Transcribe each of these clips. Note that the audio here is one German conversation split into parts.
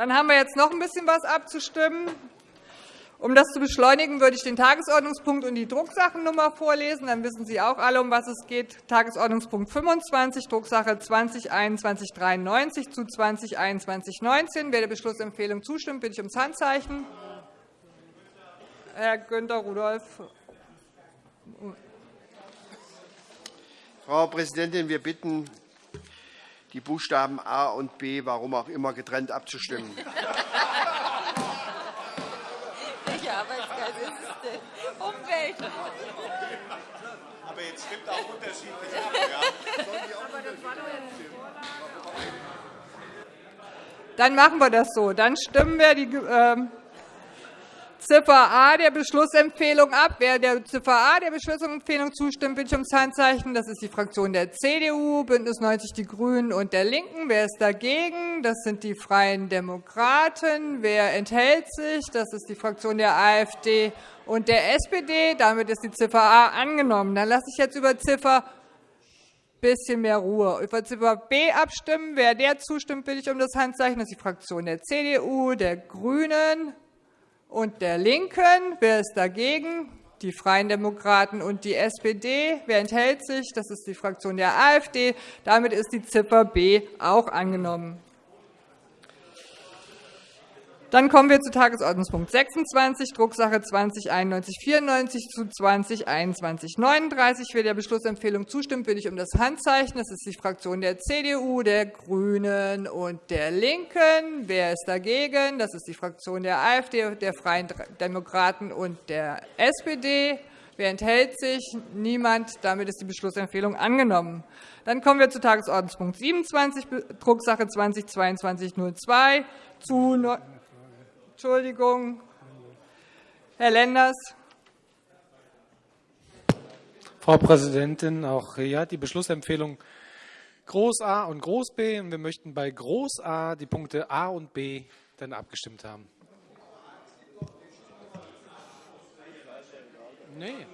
Dann haben wir jetzt noch ein bisschen was abzustimmen. Um das zu beschleunigen, würde ich den Tagesordnungspunkt und die Drucksachennummer vorlesen. Dann wissen Sie auch alle, um was es geht. Tagesordnungspunkt 25, Drucksache 20-2193 zu 20-2119. Wer der Beschlussempfehlung zustimmt, bitte ich ums Handzeichen. Herr Günther Rudolph. Frau Präsidentin, wir bitten, die Buchstaben A und B, warum auch immer, getrennt abzustimmen. Arbeitskreis ist es denn? Umwelt. Aber jetzt stimmt auch unterschiedlich ab. Dann machen wir das so. Dann stimmen wir die äh, Ziffer A der Beschlussempfehlung ab. Wer der Ziffer A der Beschlussempfehlung zustimmt, bitte ich ums Handzeichen. Das ist die Fraktion der CDU, BÜNDNIS 90 die GRÜNEN und der LINKEN. Wer ist dagegen? Das sind die Freien Demokraten. Wer enthält sich? Das ist die Fraktion der AfD und der SPD. Damit ist die Ziffer A angenommen. Dann lasse ich jetzt über Ziffer bisschen mehr Ruhe. Über Ziffer B abstimmen. Wer der zustimmt, bitte ich um das Handzeichen. Das ist die Fraktion der CDU, der GRÜNEN, und der LINKEN. Wer ist dagegen? Die Freien Demokraten und die SPD. Wer enthält sich? Das ist die Fraktion der AfD. Damit ist die Ziffer B auch angenommen. Dann kommen wir zu Tagesordnungspunkt 26, Drucksache 20-9194 zu 20-2139. Wer der Beschlussempfehlung zustimmt, bitte ich um das Handzeichen. Das ist die Fraktion der CDU, der GRÜNEN und der LINKEN. Wer ist dagegen? Das ist die Fraktion der AfD, der Freien Demokraten und der SPD. Wer enthält sich? Niemand. Damit ist die Beschlussempfehlung angenommen. Dann kommen wir zu Tagesordnungspunkt 27, Drucksache 20-2202 zu Entschuldigung. Herr Lenders. Frau Präsidentin, auch ja, die Beschlussempfehlung Groß A und Groß B. Und wir möchten bei Groß A die Punkte A und B dann abgestimmt haben. Nee.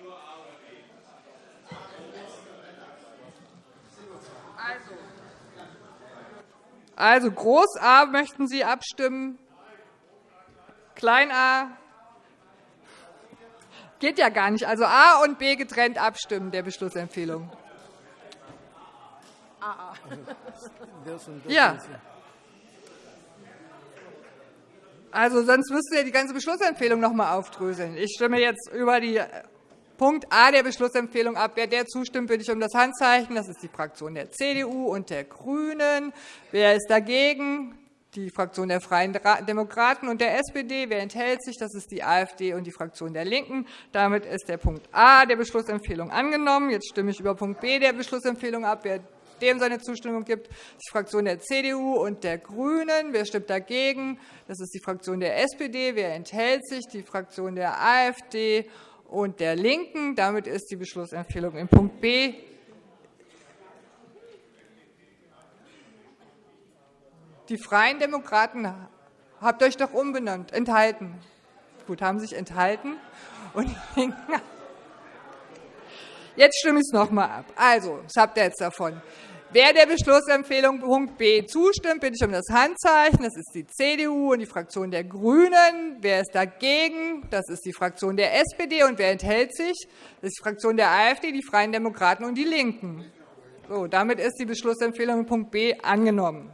Also, also Groß A möchten Sie abstimmen. Klein a geht ja gar nicht. Also A und B getrennt abstimmen der Beschlussempfehlung. AA. Ja. Also, sonst müsste ja die ganze Beschlussempfehlung noch einmal aufdröseln. Ich stimme jetzt über die Punkt A der Beschlussempfehlung ab. Wer der zustimmt, bitte ich um das Handzeichen. Das ist die Fraktion der CDU und der GRÜNEN. Wer ist dagegen? Die Fraktion der Freien Demokraten und der SPD. Wer enthält sich? Das ist die AfD und die Fraktion der LINKEN. Damit ist der Punkt A der Beschlussempfehlung angenommen. Jetzt stimme ich über Punkt B der Beschlussempfehlung ab. Wer dem seine Zustimmung gibt, die Fraktion der CDU und der GRÜNEN. Wer stimmt dagegen? Das ist die Fraktion der SPD. Wer enthält sich? Die Fraktion der AfD und der LINKEN. Damit ist die Beschlussempfehlung in Punkt B Die Freien Demokraten habt euch doch umbenannt, enthalten. Gut, haben sich enthalten. Und jetzt stimme ich es noch einmal ab. Also, was habt ihr jetzt davon? Wer der Beschlussempfehlung Punkt B zustimmt, bitte ich um das Handzeichen. Das ist die CDU und die Fraktion der GRÜNEN. Wer ist dagegen? Das ist die Fraktion der SPD. Und wer enthält sich? Das ist die Fraktion der AfD, die Freien Demokraten und die LINKEN. So, damit ist die Beschlussempfehlung Punkt B angenommen.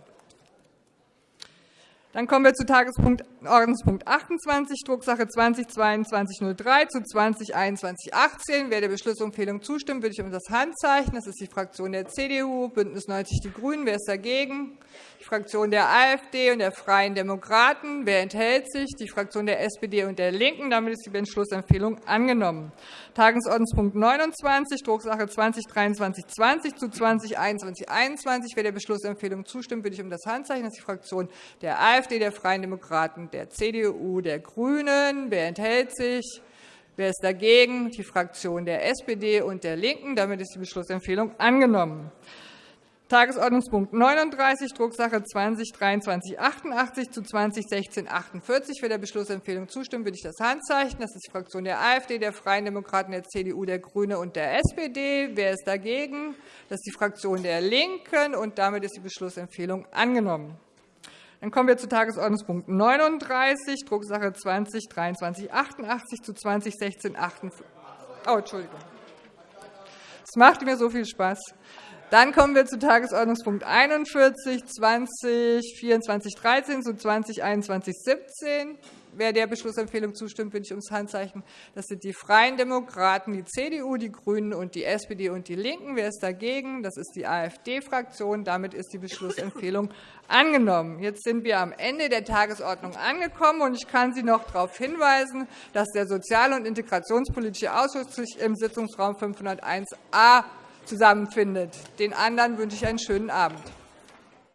Dann kommen wir zu Tagesordnungspunkt 28, Drucksache 20-2203 zu 20-2118. Wer der Beschlussempfehlung zustimmt, bitte ich um das Handzeichen. Das ist die Fraktion der CDU, BÜNDNIS 90 die GRÜNEN. Wer ist dagegen? Die Fraktion der AfD und der Freien Demokraten. Wer enthält sich? Die Fraktion der SPD und der LINKEN. Damit ist die Beschlussempfehlung angenommen. Tagesordnungspunkt 29, Drucksache 20-2320 zu 20-2121. Wer der Beschlussempfehlung zustimmt, bitte ich um das Handzeichen. Das ist die Fraktion der AfD, der Freien Demokraten, der CDU, der GRÜNEN. Wer enthält sich? Wer ist dagegen? Die Fraktion der SPD und der LINKEN. Damit ist die Beschlussempfehlung angenommen. Tagesordnungspunkt 39, Drucksache 20-2388 zu 20-1648. Wer der Beschlussempfehlung zustimmt, bitte ich das Handzeichen. Das ist die Fraktion der AfD, der Freien Demokraten, der CDU, der GRÜNE und der SPD. Wer ist dagegen? Das ist die Fraktion der LINKEN. Und damit ist die Beschlussempfehlung angenommen. Dann kommen wir zu Tagesordnungspunkt 39, Drucksache 20 2388 zu 2016 58. Oh, Entschuldigung. Es macht mir so viel Spaß. Dann kommen wir zu Tagesordnungspunkt 41, 20 24 13 zu 20 21 17. Wer der Beschlussempfehlung zustimmt, bitte ich ums Handzeichen. Das sind die Freien Demokraten, die CDU, die GRÜNEN und die SPD und die LINKEN. Wer ist dagegen? Das ist die AfD-Fraktion. Damit ist die Beschlussempfehlung angenommen. Jetzt sind wir am Ende der Tagesordnung angekommen. und Ich kann Sie noch darauf hinweisen, dass der Sozial- und Integrationspolitische Ausschuss sich im Sitzungsraum 501a zusammenfindet. Den anderen wünsche ich einen schönen Abend.